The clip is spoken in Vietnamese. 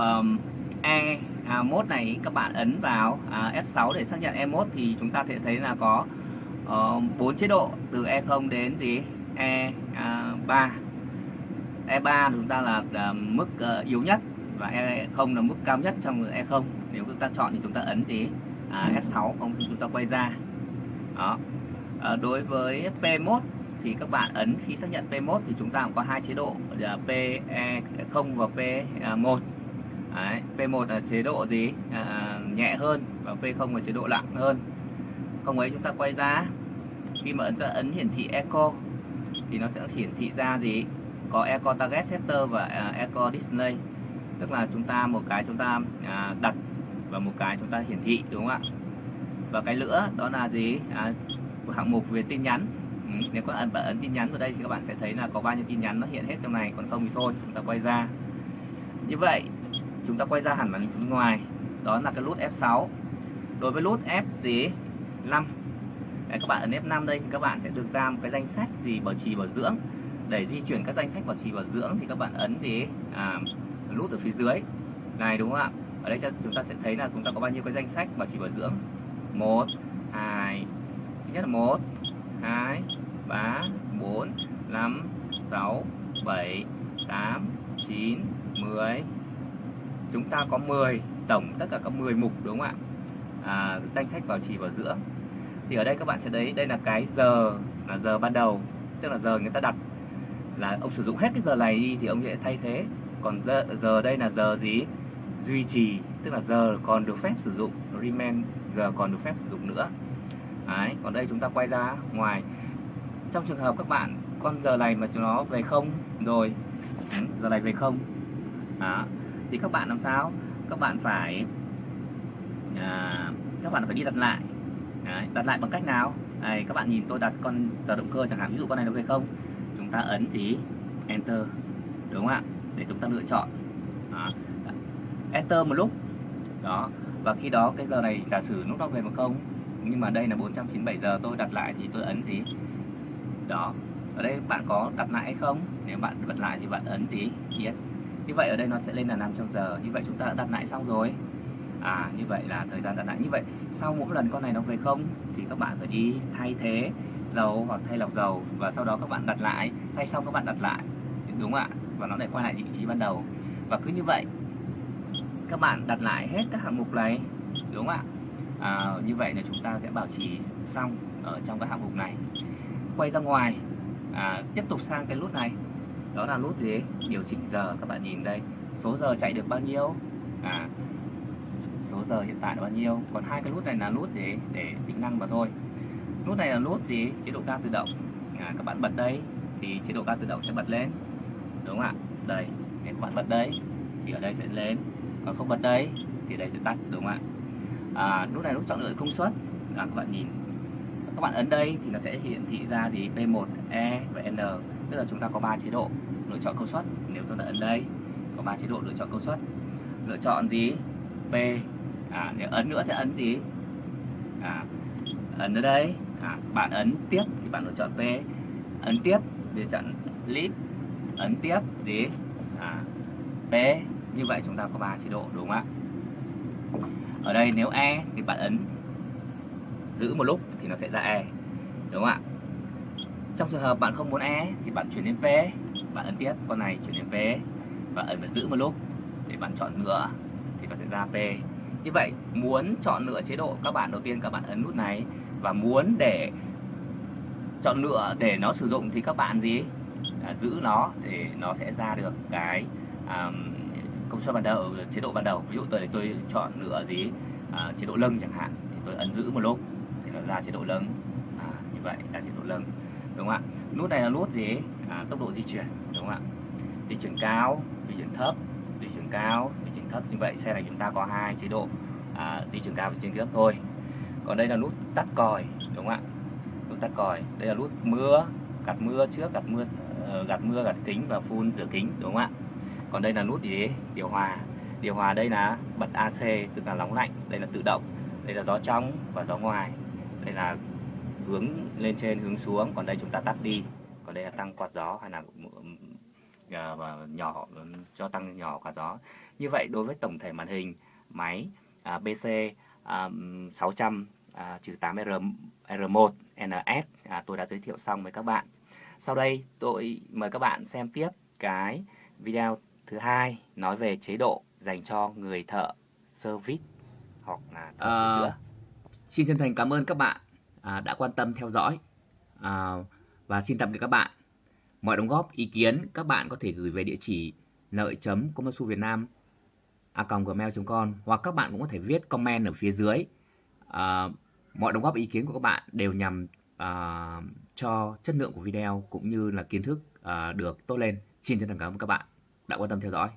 um, E à, mốt này các bạn ấn vào à, F6 để xác nhận E mốt thì chúng ta sẽ thấy là có ờ, uh, 4 chế độ từ E0 đến gì E3 E3 chúng ta là, là mức uh, yếu nhất và E0 là mức cao nhất trong E0 nếu chúng ta chọn thì chúng ta ấn gì à, F6 không thì chúng ta quay ra. Đó. À, đối với P1 thì các bạn ấn khi xác nhận P1 thì chúng ta cũng có hai chế độ là PE0 và P1 à, Đấy, P1 là chế độ gì? À, nhẹ hơn và P0 là chế độ nặng hơn. Không ấy chúng ta quay ra khi mà ấn ta ấn hiển thị Echo thì nó sẽ hiển thị ra gì? Có Echo Target Setter và uh, Echo Display. Tức là chúng ta một cái chúng ta à, đặt và một cái chúng ta hiển thị đúng không ạ? Và cái nữa đó là gì? À, hạng mục về tin nhắn. Ừ, nếu các bạn ấn tin nhắn vào đây thì các bạn sẽ thấy là có bao nhiêu tin nhắn nó hiện hết trong này còn không thì thôi chúng ta quay ra. Như vậy chúng ta quay ra hẳn màn hình ngoài. Đó là cái nút F6 đối với nút F gì 5 Đấy, các bạn ấn F5 đây thì các bạn sẽ được ra một cái danh sách gì bảo trì bảo dưỡng. Để di chuyển các danh sách bảo trì bảo dưỡng thì các bạn ấn thì à, nút ở phía dưới. Này đúng không ạ? Ở đây chúng ta sẽ thấy là chúng ta có bao nhiêu cái danh sách bảo trì bảo dưỡng? Một hai thứ nhất là một hai ba bốn năm sáu bảy tám chín mười chúng ta có 10 tổng tất cả các 10 mục đúng không ạ? À, danh sách bảo trì bảo dưỡng thì ở đây các bạn sẽ thấy đây là cái giờ là giờ ban đầu tức là giờ người ta đặt. Là ông sử dụng hết cái giờ này đi thì ông sẽ thay thế. Còn giờ, giờ đây là giờ gì? Duy trì tức là giờ còn được phép sử dụng. Remain giờ còn được phép sử dụng nữa. Đấy, còn đây chúng ta quay ra ngoài. Trong trường hợp các bạn con giờ này mà chúng nó về không rồi ừ, giờ này về không. Đó thì các bạn làm sao? Các bạn phải à, các bạn phải đi đặt lại. Đấy, đặt lại bằng cách nào? Đấy, các bạn nhìn tôi đặt con giờ động cơ chẳng hạn ví dụ con này được về không? Chúng ta ấn tí enter đúng không ạ? Để chúng ta lựa chọn. Đó. enter một lúc. Đó. Và khi đó cái giờ này giả sử lúc nó về một không nhưng mà đây là 497 giờ tôi đặt lại thì tôi ấn tí đó. Ở đây bạn có đặt lại hay không? Nếu bạn bật lại thì bạn ấn tí yes như vậy ở đây nó sẽ lên là 500 giờ. Như vậy chúng ta đã đặt lại xong rồi. À như vậy là thời gian đặt lại. Như vậy sau mỗi lần con này nó về không thì các bạn phải đi thay thế dầu hoặc thay lọc dầu và sau đó các bạn đặt lại. Thay xong các bạn đặt lại. Đúng không ạ. Và nó lại quay lại vị trí ban đầu. Và cứ như vậy các bạn đặt lại hết các hạng mục này. Đúng không ạ. À, như vậy là chúng ta sẽ bảo trì xong ở trong các hạng mục này. Quay ra ngoài. À, tiếp tục sang cái nút này đó là nút gì? Điều chỉnh giờ các bạn nhìn đây. Số giờ chạy được bao nhiêu? À số giờ hiện tại là bao nhiêu? Còn hai cái nút này là nút gì? Để tính năng mà thôi. Nút này là nút gì? Chế độ ga tự động. À, các bạn bật đây thì chế độ ga tự động sẽ bật lên. Đúng không ạ? Đây nếu các bạn bật đây thì ở đây sẽ lên. Còn không bật đây thì đây sẽ tắt đúng không ạ? À, nút này nút chọn lựa công suất. À, các bạn nhìn. Các bạn ấn đây thì nó sẽ hiển thị ra gì? P1 E và N tức là chúng ta có ba chế độ lựa chọn công suất. Nếu tôi đã ấn đây có ba chế độ lựa chọn công suất. Lựa chọn gì? P à, nếu ấn nữa sẽ ấn gì? À, ấn ở đây. À, bạn ấn tiếp thì bạn lựa chọn P. Ấn tiếp để chọn list ấn tiếp gì? À, P. Như vậy chúng ta có ba chế độ đúng không ạ? Ở đây nếu E thì bạn ấn giữ một lúc thì nó sẽ ra E đúng không ạ? Trong trường hợp bạn không muốn E thì bạn chuyển đến P bạn ấn tiếp con này chuyển đến P và ấn giữ một lúc để bạn chọn nữa thì nó sẽ ra P như vậy muốn chọn lựa chế độ các bạn đầu tiên các bạn ấn nút này. Và muốn để chọn lựa để nó sử dụng thì các bạn gì? À, giữ nó để nó sẽ ra được cái um, công suất ban đầu chế độ ban đầu. Ví dụ tôi tôi chọn lựa gì? À, chế độ lưng chẳng hạn. Thì tôi ấn giữ một lúc thì nó ra chế độ lưng à, như vậy là chế độ lưng đúng không ạ? Nút này là nút gì? À, tốc độ di chuyển đúng không ạ? Di chuyển cao di chuyển thấp di chuyển cao di chuyển thấp. Như vậy xe này chúng ta có hai chế độ à, di chuyển cao và di chuyển thấp thôi. Còn đây là nút tắt còi đúng không ạ? Nút tắt còi. Đây là nút mưa gạt mưa trước gạt mưa ờ, gạt mưa gạt kính và phun rửa kính đúng không ạ? Còn đây là nút gì? Điều hòa. Điều hòa đây là bật AC tức là nóng lạnh. Đây là tự động. Đây là gió trong và gió ngoài. Đây là hướng lên trên hướng xuống còn đây chúng ta tắt đi còn đây là tăng quạt gió hay là à, và nhỏ cho tăng nhỏ cả gió. Như vậy đối với tổng thể màn hình máy à, BC à, 600 à, 8R R1 NS à, tôi đã giới thiệu xong với các bạn. Sau đây tôi mời các bạn xem tiếp cái video thứ hai nói về chế độ dành cho người thợ service hoặc là thợ à, Xin chân thành cảm ơn các bạn à, đã quan tâm theo dõi à, và xin tạm biệt các bạn. Mọi đóng góp, ý kiến các bạn có thể gửi về địa chỉ nợ chấm việt nam a gmail.com hoặc các bạn cũng có thể viết comment ở phía dưới. À, mọi đóng góp ý kiến của các bạn đều nhằm à, cho chất lượng của video cũng như là kiến thức à, được tốt lên. Xin chân thành cảm ơn các bạn đã quan tâm theo dõi.